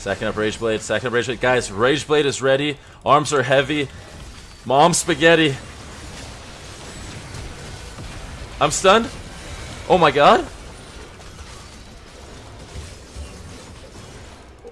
Second up Rage Blade, second up Rage Blade. Guys, Rage Blade is ready. Arms are heavy. Mom spaghetti. I'm stunned. Oh my god.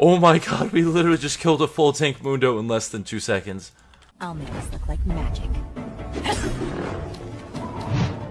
Oh my god, we literally just killed a full tank Mundo in less than two seconds. I'll make this look like magic.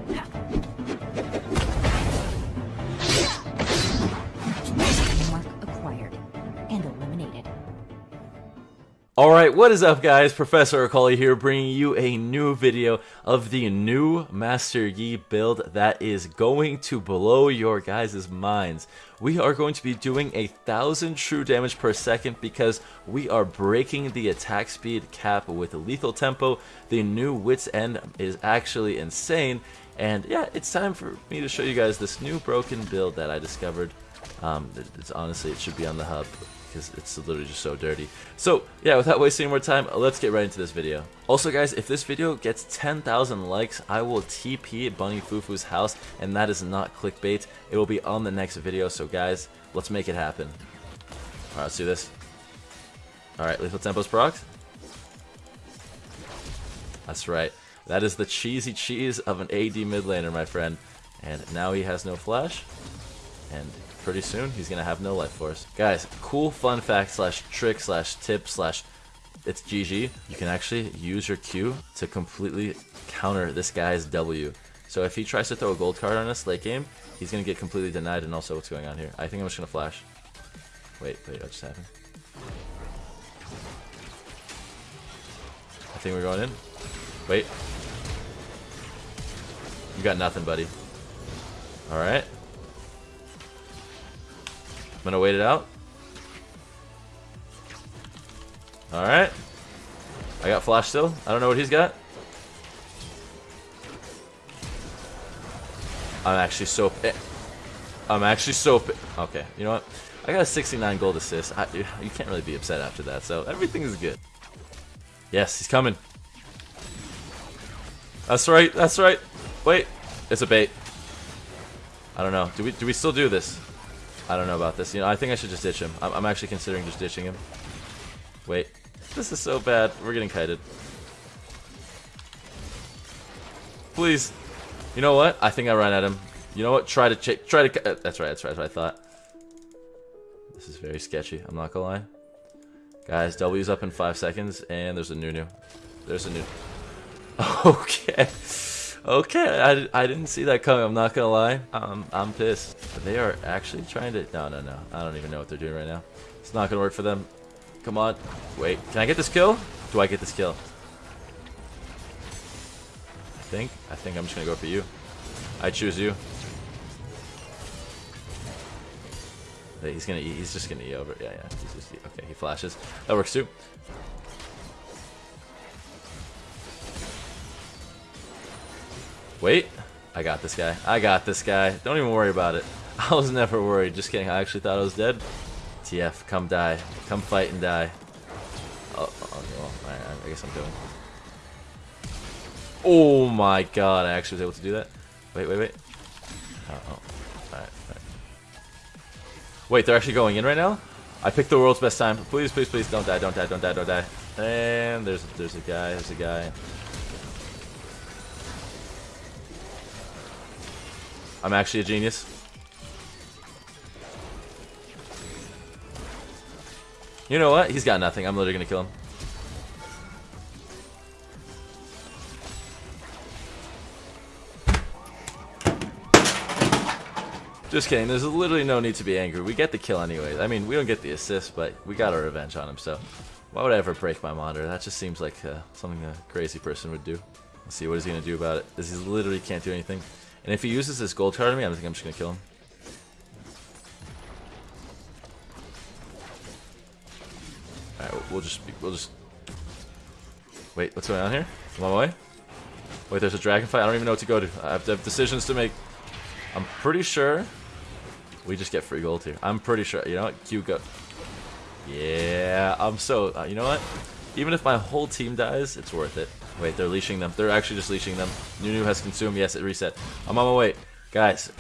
Alright, what is up guys? Professor Akali here bringing you a new video of the new Master Yi build that is going to blow your guys' minds. We are going to be doing a thousand true damage per second because we are breaking the attack speed cap with lethal tempo. The new Wit's End is actually insane and yeah, it's time for me to show you guys this new broken build that I discovered. Um, it's honestly, it should be on the hub because it's literally just so dirty. So yeah, without wasting more time, let's get right into this video. Also guys, if this video gets 10,000 likes, I will TP Bunny Fufu's house, and that is not clickbait. It will be on the next video, so guys, let's make it happen. Alright, let's do this. Alright, Lethal Tempo's proc. That's right. That is the cheesy cheese of an AD mid laner, my friend. And now he has no flash. And pretty soon he's gonna have no life force. Guys, cool fun fact slash trick slash tip slash it's GG. You can actually use your Q to completely counter this guy's W. So if he tries to throw a gold card on us late game, he's gonna get completely denied and also what's going on here. I think I'm just gonna flash. Wait, wait, what just happened? I think we're going in. Wait. You got nothing, buddy. Alright. I'm gonna wait it out. Alright. I got flash still. I don't know what he's got. I'm actually so... I'm actually so... Okay, you know what? I got a 69 gold assist. I, you can't really be upset after that, so everything is good. Yes, he's coming. That's right, that's right. Wait, it's a bait. I don't know. Do we do we still do this? I don't know about this. You know, I think I should just ditch him. I'm, I'm actually considering just ditching him. Wait, this is so bad. We're getting kited. Please. You know what? I think I ran at him. You know what? Try to check. try to. Uh, that's right. That's right. That's what I thought. This is very sketchy. I'm not gonna lie. Guys, W's up in five seconds, and there's a Nunu. There's a new. Okay. Okay, I, I didn't see that coming, I'm not gonna lie. Um, I'm pissed. They are actually trying to... No, no, no. I don't even know what they're doing right now. It's not gonna work for them. Come on. Wait, can I get this kill? Do I get this kill? I think. I think I'm just gonna go for you. I choose you. He's gonna. He's just gonna E over. Yeah, yeah. He's just, okay, he flashes. That works too. Wait. I got this guy. I got this guy. Don't even worry about it. I was never worried. Just kidding. I actually thought I was dead. TF, come die. Come fight and die. Oh, oh well, I, I guess I'm doing. Oh my god, I actually was able to do that. Wait, wait, wait. Oh, oh. Alright. Wait, they're actually going in right now? I picked the world's best time. Please, please, please, don't die, don't die, don't die, don't die. And there's there's a guy, there's a guy. I'm actually a genius. You know what? He's got nothing. I'm literally gonna kill him. Just kidding. There's literally no need to be angry. We get the kill anyway. I mean, we don't get the assist, but we got our revenge on him, so... Why would I ever break my monitor? That just seems like uh, something a crazy person would do. Let's see, what is he to do about it? This he literally can't do anything. And if he uses this gold card on me, I think I'm just gonna kill him. Alright, we'll just we'll just Wait, what's going on here? I'm on my way? Wait, there's a dragon fight? I don't even know what to go to. I have to have decisions to make. I'm pretty sure we just get free gold here. I'm pretty sure. You know what? Q go. Yeah, I'm so. Uh, you know what? Even if my whole team dies, it's worth it. Wait, they're leashing them. They're actually just leashing them. Nunu has consumed. Yes, it reset. I'm on my way. Guys.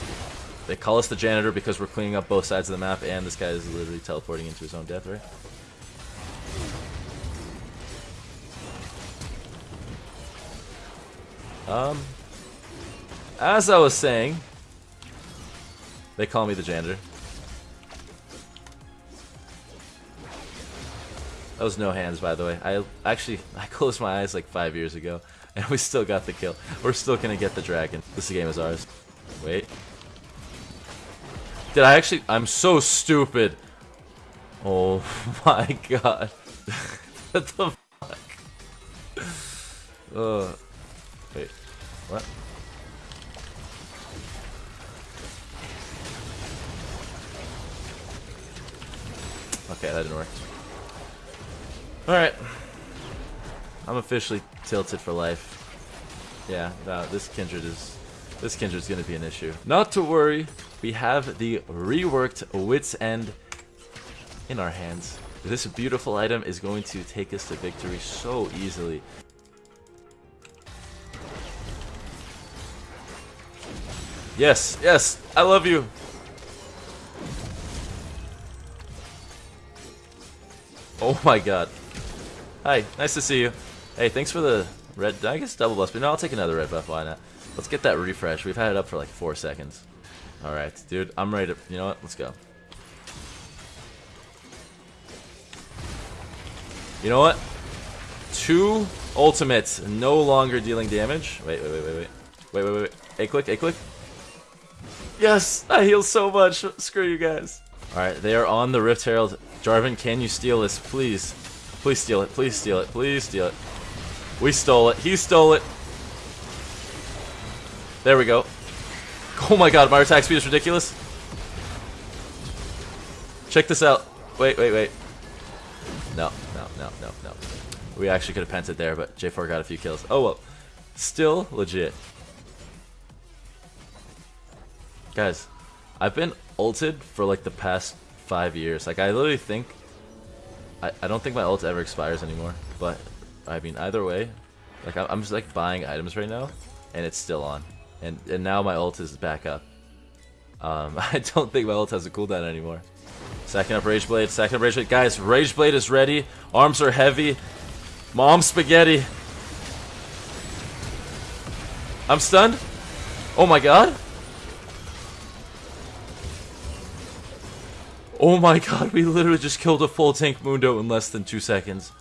They call us the janitor because we're cleaning up both sides of the map, and this guy is literally teleporting into his own death, right? Um, as I was saying, they call me the janitor. That was no hands, by the way. I actually I closed my eyes like five years ago, and we still got the kill. We're still gonna get the dragon. This game is ours. Wait. Did I actually? I'm so stupid. Oh my god. what the fuck? Uh, wait. What? Okay, that didn't work. Alright. I'm officially tilted for life. Yeah, no, this Kindred is... This Kindred's gonna be an issue. Not to worry, we have the reworked Wit's End in our hands. This beautiful item is going to take us to victory so easily. Yes, yes, I love you. Oh my god. Hi, nice to see you. Hey, thanks for the red, I guess double buff, but no, I'll take another red buff, why not? Let's get that refresh. We've had it up for like four seconds. Alright, dude, I'm ready to, you know what, let's go. You know what? Two ultimates, no longer dealing damage. Wait, wait, wait, wait, wait. Wait, wait, wait, wait. A click, A click. Yes! I heal so much. Screw you guys. Alright, they are on the Rift Herald. Jarvan, can you steal this, please? Please steal it. Please steal it. Please steal it. We stole it. He stole it. There we go. Oh my god, my attack speed is ridiculous. Check this out. Wait, wait, wait. No, no, no, no, no. We actually could have pented there, but J4 got a few kills. Oh well. Still legit. Guys, I've been ulted for like the past five years. Like I literally think I, I don't think my ult ever expires anymore, but I mean either way, like I'm just like buying items right now, and it's still on, and and now my ult is back up. Um, I don't think my ult has a cooldown anymore. Second up Rage Blade, second up Rage Blade, guys. Rage Blade is ready. Arms are heavy. Mom spaghetti. I'm stunned. Oh my god. Oh my god, we literally just killed a full tank Mundo in less than two seconds.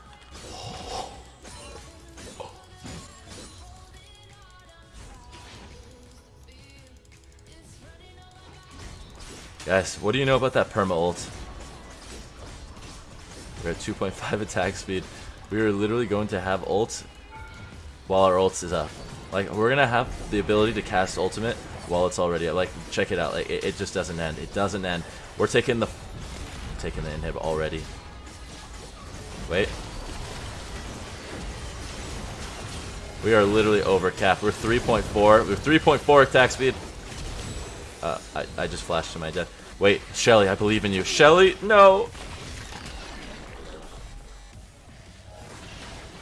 Guys, what do you know about that perma ult? We're at 2.5 attack speed. We are literally going to have ult while our ult is up. Like, we're gonna have the ability to cast ultimate while it's already up. Like, check it out. Like, it, it just doesn't end. It doesn't end. We're taking the taking the inhib already. Wait. We are literally over. We're 3.4. We're 3.4 attack speed. Uh, I, I just flashed to my death. Wait, Shelly, I believe in you. Shelly, no!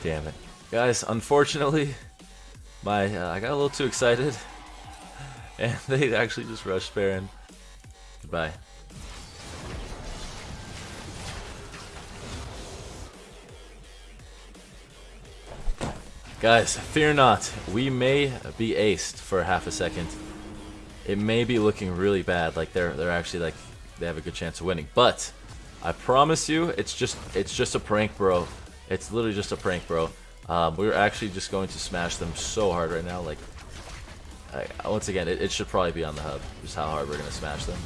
Damn it. Guys, unfortunately, my uh, I got a little too excited. And they actually just rushed Baron. Goodbye. Guys, fear not. We may be aced for half a second. It may be looking really bad. Like they're they're actually like they have a good chance of winning. But I promise you, it's just it's just a prank, bro. It's literally just a prank, bro. Um, we're actually just going to smash them so hard right now. Like, I, once again, it, it should probably be on the hub. Just how hard we're gonna smash them.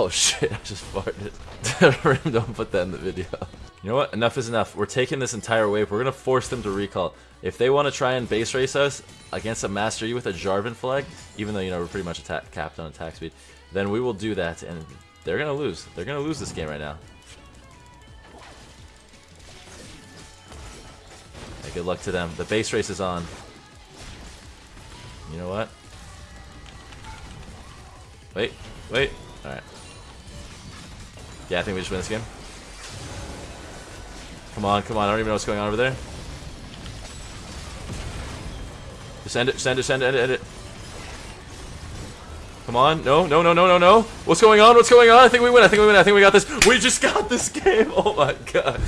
Oh shit, I just farted. Don't put that in the video. You know what? Enough is enough. We're taking this entire wave. We're gonna force them to recall. If they want to try and base race us against a Master Yi with a Jarvan flag, even though, you know, we're pretty much capped on attack speed, then we will do that, and they're gonna lose. They're gonna lose this game right now. Hey, good luck to them. The base race is on. You know what? Wait, wait. Alright. Yeah, I think we just win this game. Come on, come on. I don't even know what's going on over there. Just end it, send it, send it, end it, end it. Come on. No, no, no, no, no, no. What's going on? What's going on? I think we win. I think we win. I think we got this. We just got this game. Oh my god.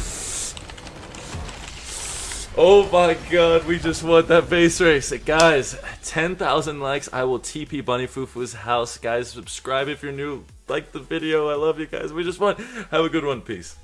Oh my god, we just won that base race. Guys, 10,000 likes. I will TP Bunny Fufu's house. Guys, subscribe if you're new. Like the video. I love you guys. We just want. Have a good one. Peace.